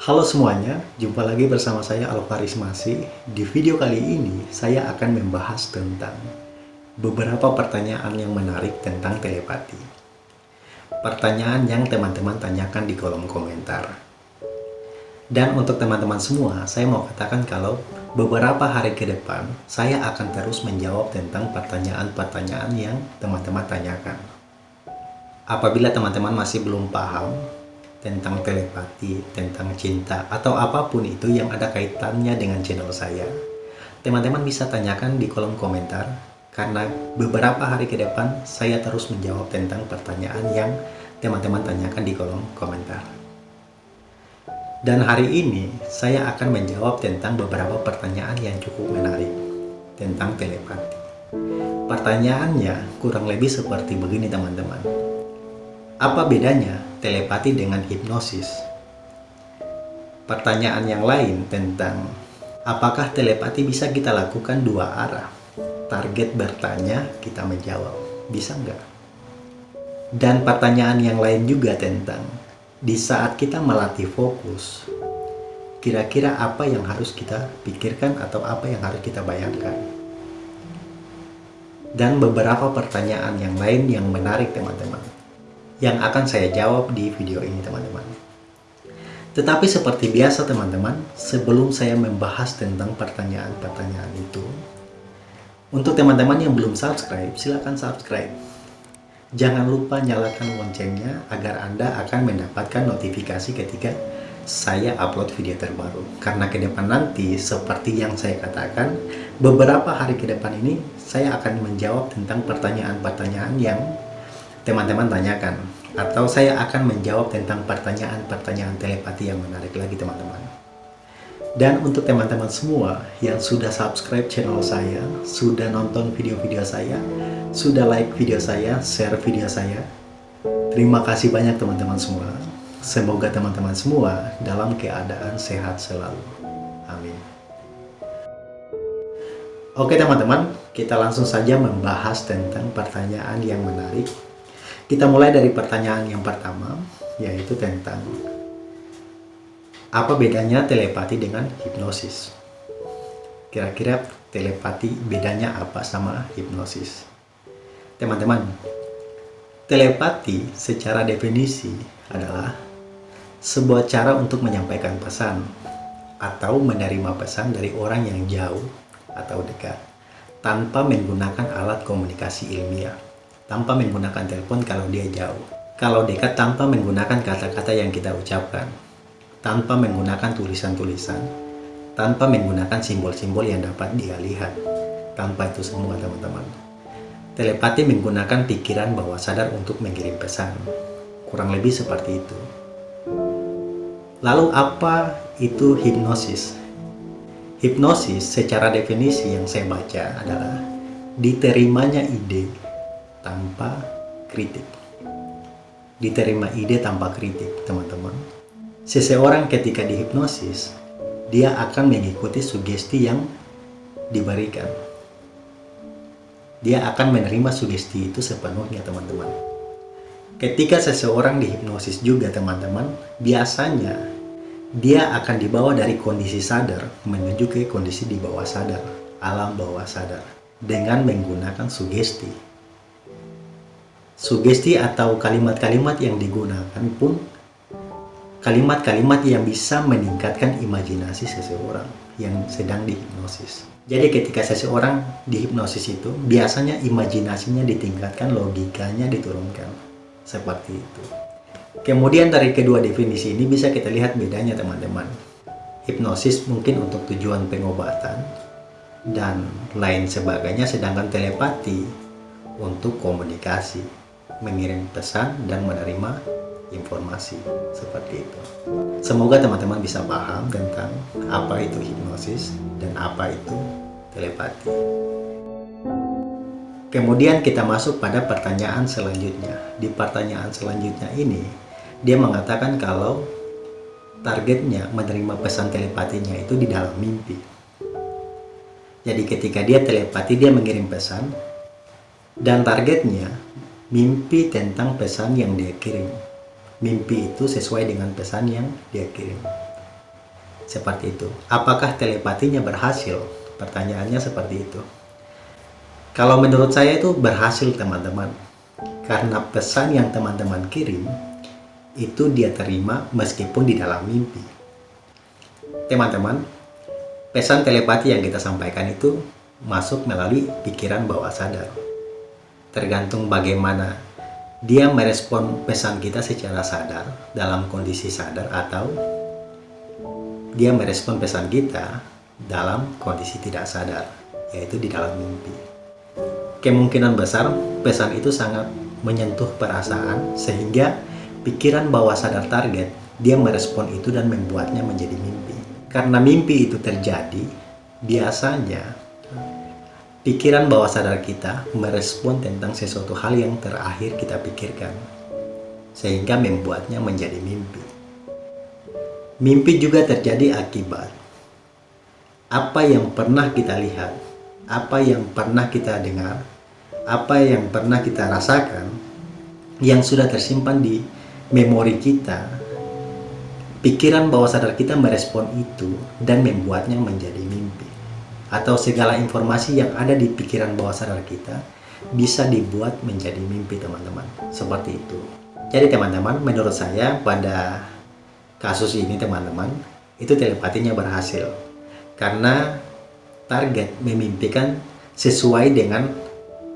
Halo semuanya, jumpa lagi bersama saya Alvaris Masih. Di video kali ini, saya akan membahas tentang beberapa pertanyaan yang menarik tentang telepati. Pertanyaan yang teman-teman tanyakan di kolom komentar. Dan untuk teman-teman semua, saya mau katakan kalau beberapa hari ke depan, saya akan terus menjawab tentang pertanyaan-pertanyaan yang teman-teman tanyakan. Apabila teman-teman masih belum paham tentang telepati, tentang cinta, atau apa pun itu yang ada kaitannya dengan channel saya, teman-teman bisa tanyakan di kolom komentar, karena beberapa hari ke depan saya terus menjawab tentang pertanyaan yang teman-teman tanyakan di kolom komentar. Dan hari ini saya akan menjawab tentang beberapa pertanyaan yang cukup menarik tentang telepati. Pertanyaannya kurang lebih seperti begini teman-teman. Apa bedanya telepati dengan hipnosis. Pertanyaan yang lain tentang apakah telepati bisa kita lakukan dua arah? Target bertanya, kita menjawab. Bisa nggak? Dan pertanyaan yang lain juga tentang di saat kita melatih fokus, kira-kira apa yang harus kita pikirkan atau apa yang harus kita bayangkan? Dan beberapa pertanyaan yang lain yang menarik teman-teman yang akan saya jawab di video ini teman-teman. Tetapi seperti biasa teman-teman, sebelum saya membahas tentang pertanyaan-pertanyaan itu, untuk teman-teman yang belum subscribe, silahkan subscribe. Jangan lupa nyalakan loncengnya agar Anda akan mendapatkan notifikasi ketika saya upload video terbaru. Karena ke depan nanti, seperti yang saya katakan, beberapa hari ke depan ini, saya akan menjawab tentang pertanyaan-pertanyaan yang teman-teman tanyakan. Atau saya akan menjawab tentang pertanyaan-pertanyaan telepati yang menarik lagi teman-teman. Dan untuk teman-teman semua yang sudah subscribe channel saya sudah nonton video-video saya sudah like video saya share video saya terima kasih banyak teman-teman semua. Semoga teman-teman semua dalam keadaan sehat selalu. Amin. Oke teman-teman, kita langsung saja membahas tentang pertanyaan yang menarik kita mulai dari pertanyaan yang pertama, yaitu tentang apa bedanya telepati dengan hipnosis? Kira-kira telepati bedanya apa sama hipnosis? Teman-teman, telepati secara definisi adalah sebuah cara untuk menyampaikan pesan atau menerima pesan dari orang yang jauh atau dekat tanpa menggunakan alat komunikasi ilmiah tanpa menggunakan telepon kalau dia jauh. Kalau dekat tanpa menggunakan kata-kata yang kita ucapkan. Tanpa menggunakan tulisan-tulisan. Tanpa menggunakan simbol-simbol yang dapat dia lihat. Tanpa itu semua teman-teman. Telepati menggunakan pikiran bawah sadar untuk mengirim pesan. Kurang lebih seperti itu. Lalu apa itu hipnosis? Hipnosis secara definisi yang saya baca adalah diterimanya ide tanpa kritik. Diterima ide tanpa kritik, teman-teman. Seseorang ketika dihipnosis, dia akan mengikuti sugesti yang diberikan. Dia akan menerima sugesti itu sepenuhnya, teman-teman. Ketika seseorang dihipnosis juga, teman-teman, biasanya dia akan dibawa dari kondisi sadar menuju ke kondisi di bawah sadar, alam bawah sadar, dengan menggunakan sugesti sugesti atau kalimat-kalimat yang digunakan pun kalimat-kalimat yang bisa meningkatkan imajinasi seseorang yang sedang dihipnosis. Jadi ketika seseorang dihipnosis itu, biasanya imajinasinya ditingkatkan, logikanya diturunkan. Seperti itu. Kemudian dari kedua definisi ini bisa kita lihat bedanya teman-teman. Hipnosis mungkin untuk tujuan pengobatan dan lain sebagainya, sedangkan telepati untuk komunikasi mengirim pesan dan menerima informasi seperti itu. Semoga teman-teman bisa paham tentang apa itu hipnosis dan apa itu telepati. Kemudian kita masuk pada pertanyaan selanjutnya. Di pertanyaan selanjutnya ini, dia mengatakan kalau targetnya menerima pesan telepatinya itu di dalam mimpi. Jadi ketika dia telepati, dia mengirim pesan, dan targetnya mimpi tentang pesan yang dia kirim. Mimpi itu sesuai dengan pesan yang dia kirim. Seperti itu. Apakah telepatinya berhasil? Pertanyaannya seperti itu. Kalau menurut saya itu berhasil teman-teman. Karena pesan yang teman-teman kirim itu dia terima meskipun di dalam mimpi. Teman-teman, pesan telepati yang kita sampaikan itu masuk melalui pikiran bawah sadar. Tergantung bagaimana dia merespon pesan kita secara sadar dalam kondisi sadar atau dia merespon pesan kita dalam kondisi tidak sadar, yaitu di dalam mimpi. Kemungkinan besar pesan itu sangat menyentuh perasaan sehingga pikiran bawah sadar target dia merespon itu dan membuatnya menjadi mimpi. Karena mimpi itu terjadi, biasanya pikiran bawah sadar kita merespon tentang sesuatu hal yang terakhir kita pikirkan. Sehingga membuatnya menjadi mimpi. Mimpi juga terjadi akibat apa yang pernah kita lihat, apa yang pernah kita dengar, apa yang pernah kita rasakan yang sudah tersimpan di memori kita, pikiran bawah sadar kita merespon itu dan membuatnya menjadi mimpi. Atau segala informasi yang ada di pikiran bawah sadar kita bisa dibuat menjadi mimpi teman-teman. Seperti itu. Jadi teman-teman, menurut saya pada kasus ini teman-teman, itu telepatinya berhasil karena target memimpikan sesuai dengan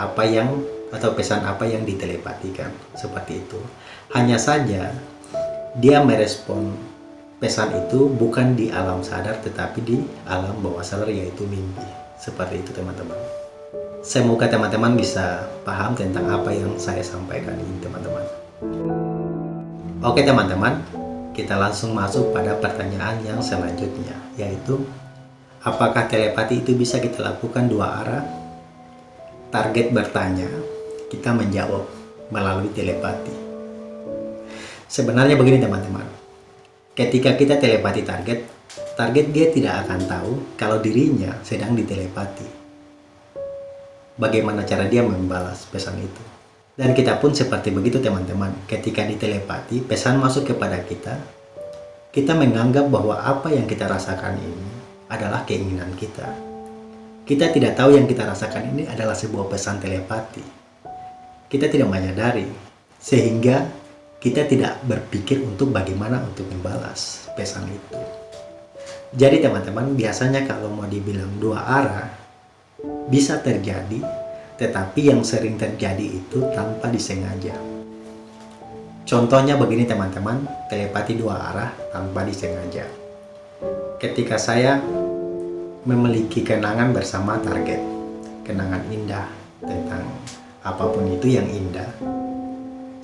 apa yang atau pesan apa yang ditelepatikan seperti itu hanya saja dia merespon pesan itu bukan di alam sadar tetapi di alam bawah sadar yaitu mimpi. Seperti itu teman-teman. Semoga teman-teman bisa paham tentang apa yang saya sampaikan ini teman-teman. Oke teman-teman. Kita langsung masuk pada pertanyaan yang selanjutnya yaitu Apakah telepati itu bisa kita lakukan dua arah? Target bertanya, kita menjawab melalui telepati. Sebenarnya begini teman-teman, ketika kita telepati target, target dia tidak akan tahu kalau dirinya sedang ditelepati. Bagaimana cara dia membalas pesan itu. Dan kita pun seperti begitu teman-teman, ketika ditelepati, pesan masuk kepada kita, kita menganggap bahwa apa yang kita rasakan ini adalah keinginan kita. Kita tidak tahu yang kita rasakan ini adalah sebuah pesan telepati. Kita tidak menyadari, sehingga kita tidak berpikir untuk bagaimana untuk membalas pesan itu. Jadi teman-teman, biasanya kalau mau dibilang dua arah, bisa terjadi, tetapi yang sering terjadi itu tanpa disengaja. Contohnya begini teman-teman, telepati dua arah tanpa disengaja ketika saya memiliki kenangan bersama target kenangan indah tentang apa pun itu yang indah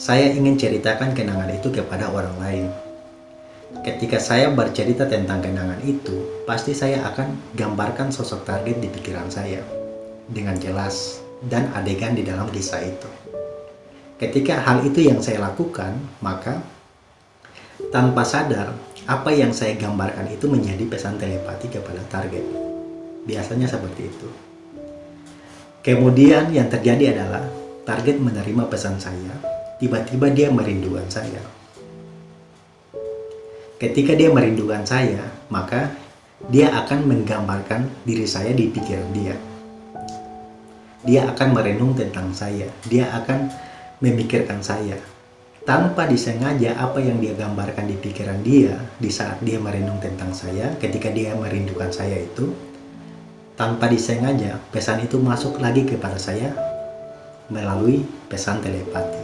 saya ingin ceritakan kenangan itu kepada orang lain ketika saya bercerita tentang kenangan itu pasti saya akan gambarkan sosok target di pikiran saya dengan jelas dan adegan di dalam kisah itu ketika hal itu yang saya lakukan maka tanpa sadar apa yang saya gambarkan itu menjadi pesan telepati kepada target. Biasanya seperti itu. Kemudian yang terjadi adalah target menerima pesan saya, tiba-tiba dia merindukan saya. Ketika dia merindukan saya, maka dia akan menggambarkan diri saya di pikiran dia. Dia akan merenung tentang saya, dia akan memikirkan saya, tanpa disengaja apa yang dia gambarkan di pikiran dia di saat dia merenung tentang saya ketika dia merindukan saya itu tanpa disengaja pesan itu masuk lagi kepada saya melalui pesan telepati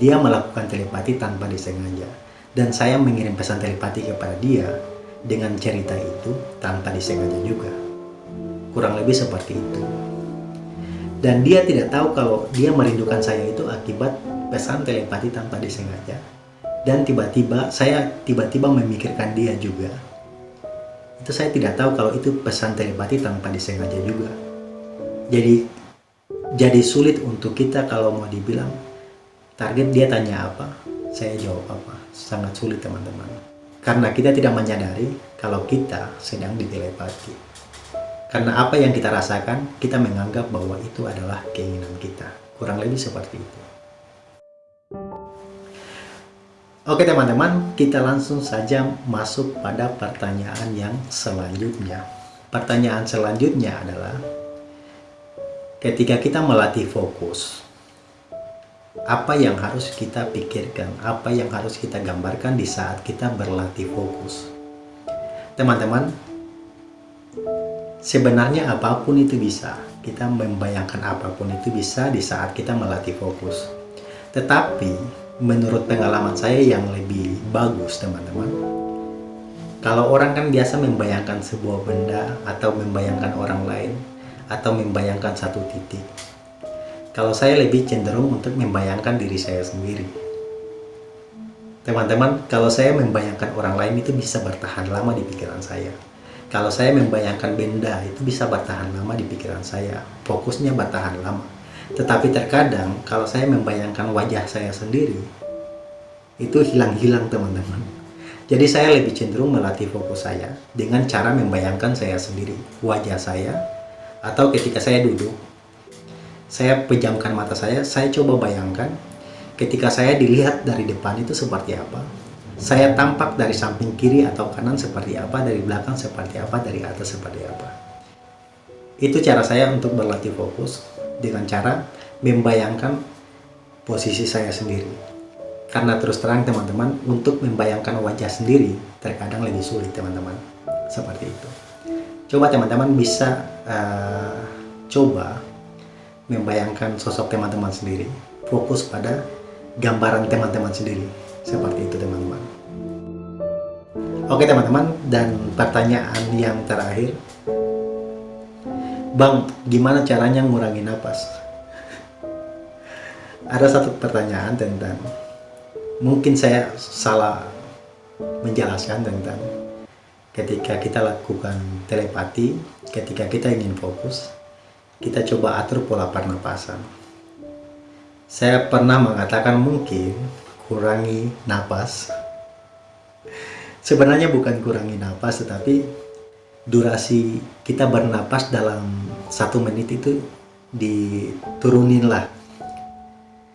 dia melakukan telepati tanpa disengaja. Dan saya mengirim pesan telepati kepada dia dengan cerita itu tanpa disengaja juga. Kurang lebih seperti itu. Dan dia tidak tahu kalau dia merindukan saya itu akibat pesan telepati tanpa disengaja. Dan tiba-tiba saya tiba-tiba memikirkan dia juga. Itu saya tidak tahu kalau itu pesan telepati tanpa disengaja juga. Jadi jadi sulit untuk kita kalau mau dibilang target dia tanya apa saya jawab apa. Sangat sulit teman-teman. Karena kita tidak menyadari kalau kita sedang ditelepati karena apa yang kita rasakan kita menganggap bahwa itu adalah keinginan kita. Kurang lebih seperti itu. Oke teman-teman, kita langsung saja masuk pada pertanyaan yang selanjutnya. Pertanyaan selanjutnya adalah, ketika kita melatih fokus, apa yang harus kita pikirkan, apa yang harus kita gambarkan di saat kita berlatih fokus. Teman-teman, sebenarnya apa pun itu bisa. Kita membayangkan apa pun itu bisa di saat kita melatih fokus. Tetapi, menurut pengalaman saya yang lebih bagus teman-teman kalau orang kan biasa membayangkan sebuah benda atau membayangkan orang lain atau membayangkan satu titik kalau saya lebih cenderung untuk membayangkan diri saya sendiri. Teman-teman kalau saya membayangkan orang lain itu bisa bertahan lama di pikiran saya. Kalau saya membayangkan benda itu bisa bertahan lama di pikiran saya. Fokusnya bertahan lama. Tetapi terkadang kalau saya membayangkan wajah saya sendiri, itu hilang-hilang teman-teman. Jadi saya lebih cenderung melatih fokus saya dengan cara membayangkan saya sendiri, wajah saya, atau ketika saya duduk, saya pejamkan mata saya, saya coba bayangkan ketika saya dilihat dari depan itu seperti apa. Saya tampak dari samping kiri atau kanan seperti apa, dari belakang seperti apa, dari atas seperti apa. Itu cara saya untuk berlatih fokus dengan cara membayangkan posisi saya sendiri. Karena terus terang teman-teman, untuk membayangkan wajah sendiri terkadang lebih sulit teman-teman. Seperti itu. Coba teman-teman bisa uh, coba membayangkan sosok teman-teman sendiri. Fokus pada gambaran teman-teman sendiri. Seperti itu teman-teman. Oke teman-teman, dan pertanyaan yang terakhir Bang, gimana caranya ngurangi napas? Ada satu pertanyaan tentang mungkin saya salah menjelaskan tentang ketika kita lakukan telepati, ketika kita ingin fokus, kita coba atur pola pernapasan. Saya pernah mengatakan mungkin kurangi napas. Sebenarnya bukan kurangi napas, tetapi durasi kita bernapas dalam satu menit itu diturunin lah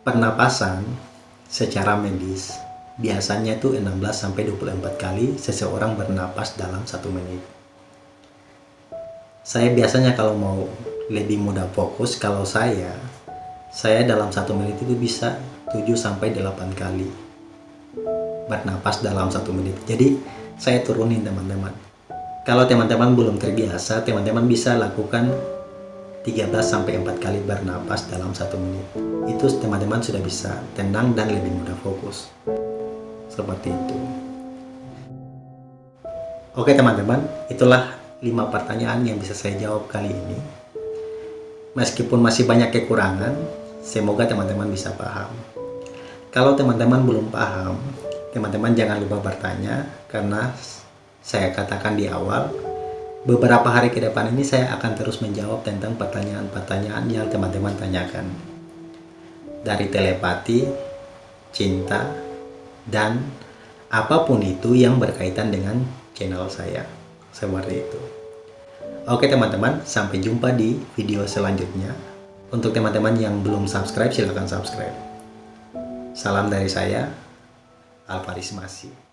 pernapasan secara medis biasanya itu 16 sampai 24 kali seseorang bernapas dalam satu menit saya biasanya kalau mau lebih mudah fokus kalau saya saya dalam satu menit itu bisa 7 sampai 8 kali bernapas dalam satu menit jadi saya turunin teman-teman kalau teman-teman belum terbiasa, teman-teman bisa lakukan 13 4 kali bernapas dalam satu menit. Itu teman-teman sudah bisa tenang dan lebih mudah fokus. Seperti itu. Oke teman-teman, itulah 5 pertanyaan yang bisa saya jawab kali ini. Meskipun masih banyak kekurangan, semoga teman-teman bisa paham. Kalau teman-teman belum paham, teman-teman jangan lupa bertanya karena saya katakan di awal, beberapa hari ke depan ini saya akan terus menjawab tentang pertanyaan-pertanyaan yang teman-teman tanyakan. Dari telepati, cinta, dan apa pun itu yang berkaitan dengan channel saya. Seperti itu. Oke teman-teman, sampai jumpa di video selanjutnya. Untuk teman-teman yang belum subscribe, silahkan subscribe. Salam dari saya, Alvaris Masih.